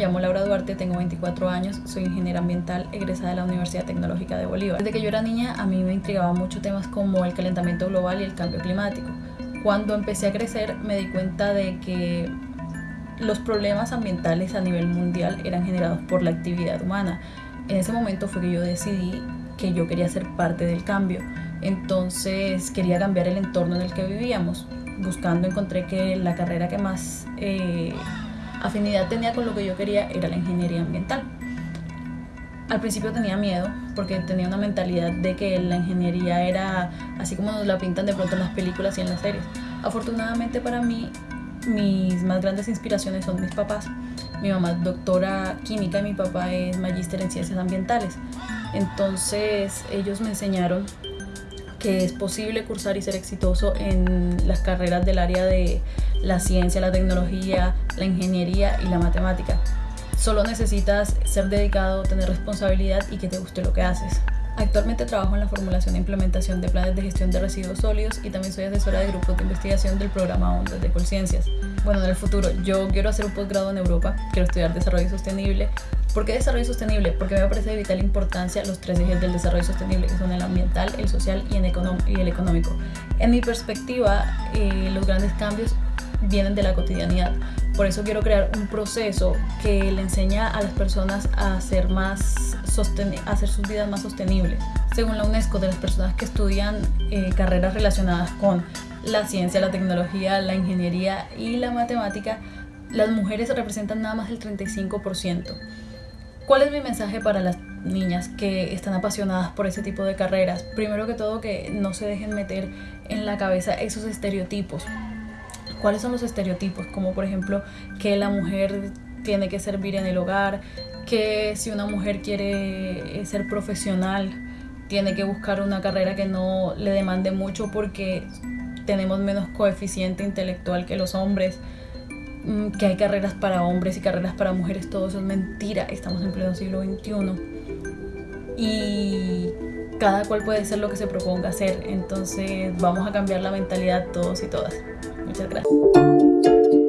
llamo Laura Duarte, tengo 24 años, soy ingeniera ambiental egresada de la Universidad Tecnológica de Bolívar. Desde que yo era niña a mí me intrigaban mucho temas como el calentamiento global y el cambio climático. Cuando empecé a crecer me di cuenta de que los problemas ambientales a nivel mundial eran generados por la actividad humana. En ese momento fue que yo decidí que yo quería ser parte del cambio. Entonces quería cambiar el entorno en el que vivíamos. Buscando encontré que la carrera que más eh, afinidad tenía con lo que yo quería era la ingeniería ambiental. Al principio tenía miedo porque tenía una mentalidad de que la ingeniería era así como nos la pintan de pronto en las películas y en las series. Afortunadamente para mí, mis más grandes inspiraciones son mis papás. Mi mamá es doctora química y mi papá es magíster en ciencias ambientales. Entonces ellos me enseñaron que es posible cursar y ser exitoso en las carreras del área de la ciencia, la tecnología, la ingeniería y la matemática. Solo necesitas ser dedicado, tener responsabilidad y que te guste lo que haces. Actualmente trabajo en la formulación e implementación de planes de gestión de residuos sólidos y también soy asesora de grupos de investigación del programa Ondas de Colciencias. Bueno, en el futuro yo quiero hacer un posgrado en Europa, quiero estudiar desarrollo sostenible. ¿Por qué desarrollo sostenible? Porque me parece de vital importancia los tres ejes del desarrollo sostenible, que son el ambiental, el social y el, económico. En mi perspectiva, eh, los grandes cambios vienen de la cotidianidad. Por eso quiero crear un proceso que le enseña a las personas a hacer, más a hacer sus vidas más sostenibles. Según la UNESCO, de las personas que estudian eh, carreras relacionadas con la ciencia, la tecnología, la ingeniería y la matemática, las mujeres representan nada más el 35%. ¿Cuál es mi mensaje para las niñas que están apasionadas por ese tipo de carreras? Primero que todo, que no se dejen meter en la cabeza esos estereotipos cuáles son los estereotipos, como por ejemplo que la mujer tiene que servir en el hogar, que si una mujer quiere eh, ser profesional, tiene que buscar una carrera que no le demande mucho porque tenemos menos coeficiente intelectual que los hombres, mm, que hay carreras para hombres y carreras para mujeres, todo eso es mentira, estamos en pleno siglo XXI. Y cada cual puede ser lo que se proponga hacer, entonces vamos a cambiar la mentalidad todos y todas. Muchas gracias.